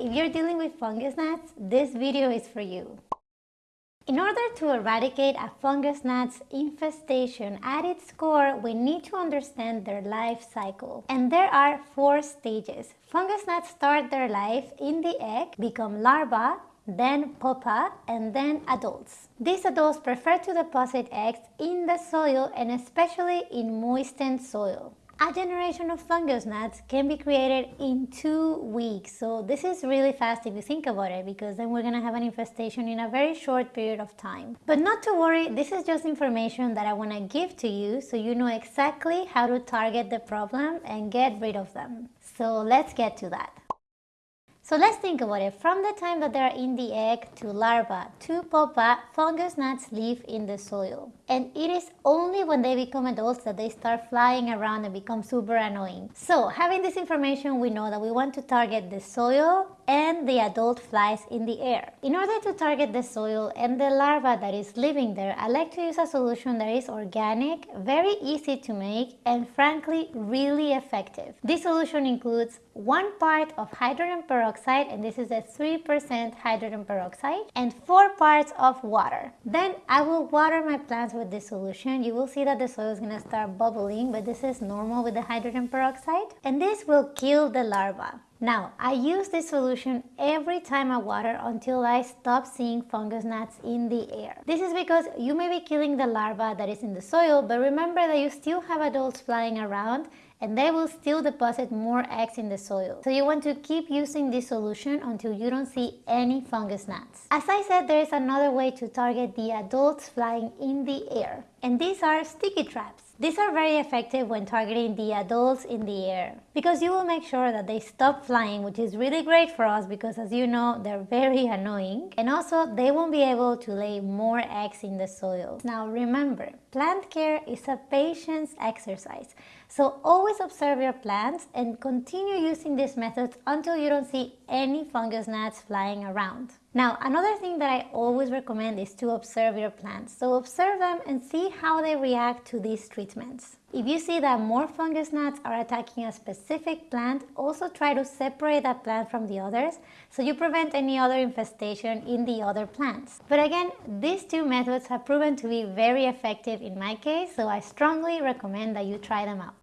if you're dealing with fungus gnats, this video is for you. In order to eradicate a fungus gnat's infestation at its core, we need to understand their life cycle. And there are four stages. Fungus gnats start their life in the egg, become larvae, then pupa, and then adults. These adults prefer to deposit eggs in the soil and especially in moistened soil. A generation of fungus gnats can be created in two weeks. So this is really fast if you think about it because then we're gonna have an infestation in a very short period of time. But not to worry, this is just information that I wanna give to you so you know exactly how to target the problem and get rid of them. So let's get to that. So let's think about it. From the time that they're in the egg to larva to pupa, fungus gnats live in the soil. And it is only when they become adults that they start flying around and become super annoying. So having this information, we know that we want to target the soil and the adult flies in the air. In order to target the soil and the larva that is living there, I like to use a solution that is organic, very easy to make, and frankly, really effective. This solution includes one part of hydrogen peroxide, and this is a 3% hydrogen peroxide, and four parts of water. Then I will water my plants with this solution. You will see that the soil is gonna start bubbling, but this is normal with the hydrogen peroxide. And this will kill the larva. Now, I use this solution every time I water until I stop seeing fungus gnats in the air. This is because you may be killing the larva that is in the soil, but remember that you still have adults flying around and they will still deposit more eggs in the soil. So you want to keep using this solution until you don't see any fungus gnats. As I said, there is another way to target the adults flying in the air, and these are sticky traps. These are very effective when targeting the adults in the air because you will make sure that they stop flying which is really great for us because as you know they're very annoying and also they won't be able to lay more eggs in the soil. Now remember, plant care is a patience exercise so always observe your plants and continue using these methods until you don't see any fungus gnats flying around. Now, another thing that I always recommend is to observe your plants. So observe them and see how they react to these treatments. If you see that more fungus gnats are attacking a specific plant, also try to separate that plant from the others so you prevent any other infestation in the other plants. But again, these two methods have proven to be very effective in my case, so I strongly recommend that you try them out.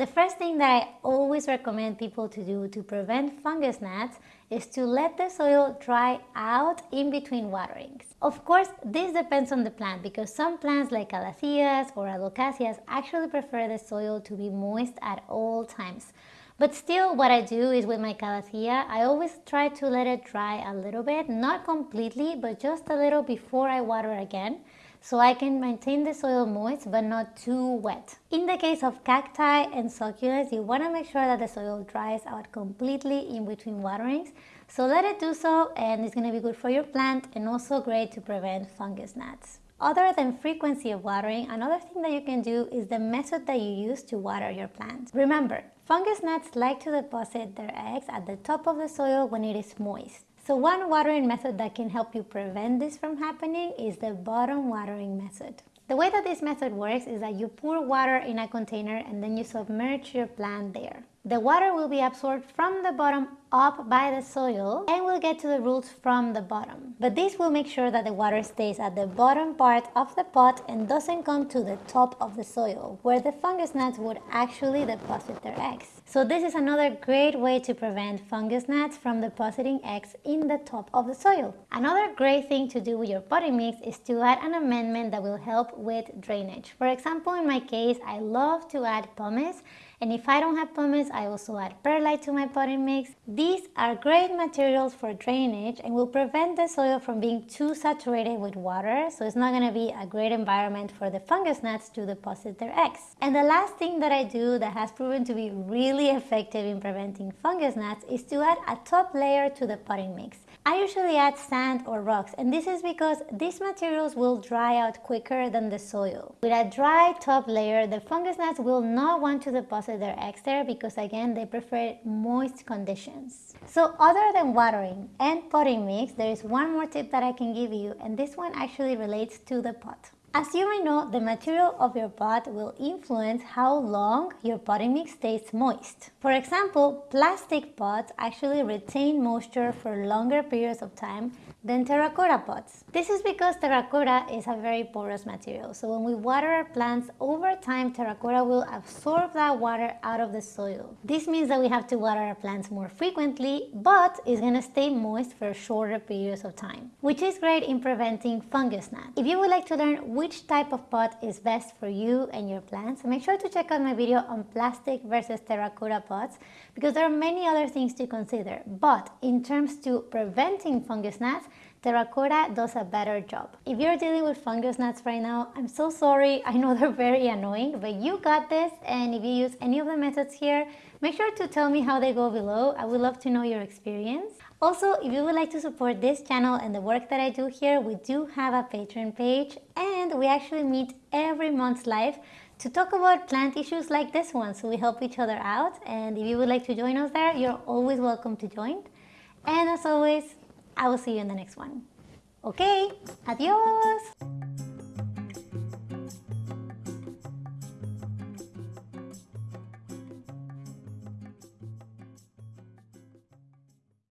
The first thing that I always recommend people to do to prevent fungus gnats is to let the soil dry out in between waterings. Of course, this depends on the plant because some plants like calatheas or alocasias actually prefer the soil to be moist at all times. But still, what I do is with my calathea, I always try to let it dry a little bit, not completely, but just a little before I water again so I can maintain the soil moist but not too wet. In the case of cacti and succulents, you want to make sure that the soil dries out completely in between waterings. So let it do so and it's going to be good for your plant and also great to prevent fungus gnats. Other than frequency of watering, another thing that you can do is the method that you use to water your plants. Remember, fungus gnats like to deposit their eggs at the top of the soil when it is moist. So one watering method that can help you prevent this from happening is the bottom watering method. The way that this method works is that you pour water in a container and then you submerge your plant there. The water will be absorbed from the bottom up by the soil and we'll get to the roots from the bottom. But this will make sure that the water stays at the bottom part of the pot and doesn't come to the top of the soil where the fungus gnats would actually deposit their eggs. So this is another great way to prevent fungus gnats from depositing eggs in the top of the soil. Another great thing to do with your potting mix is to add an amendment that will help with drainage. For example, in my case, I love to add pumice and if I don't have pumice, I also add perlite to my potting mix. These are great materials for drainage and will prevent the soil from being too saturated with water, so it's not going to be a great environment for the fungus gnats to deposit their eggs. And the last thing that I do that has proven to be really effective in preventing fungus gnats is to add a top layer to the potting mix. I usually add sand or rocks and this is because these materials will dry out quicker than the soil. With a dry top layer, the fungus gnats will not want to deposit their eggs there because again they prefer moist conditions. So other than watering and potting mix, there is one more tip that I can give you and this one actually relates to the pot. As you may know, the material of your pot will influence how long your potting mix stays moist. For example, plastic pots actually retain moisture for longer periods of time than terracotta pots. This is because terracotta is a very porous material. So when we water our plants, over time terracotta will absorb that water out of the soil. This means that we have to water our plants more frequently, but it's gonna stay moist for shorter periods of time, which is great in preventing fungus gnats. If you would like to learn which type of pot is best for you and your plants, make sure to check out my video on plastic versus terracotta pots because there are many other things to consider. But in terms to preventing fungus gnats, Terracotta does a better job. If you're dealing with fungus gnats right now, I'm so sorry. I know they're very annoying, but you got this. And if you use any of the methods here, make sure to tell me how they go below. I would love to know your experience. Also, if you would like to support this channel and the work that I do here, we do have a Patreon page and we actually meet every month live to talk about plant issues like this one. So we help each other out. And if you would like to join us there, you're always welcome to join. And as always, I will see you in the next one. Okay, adios!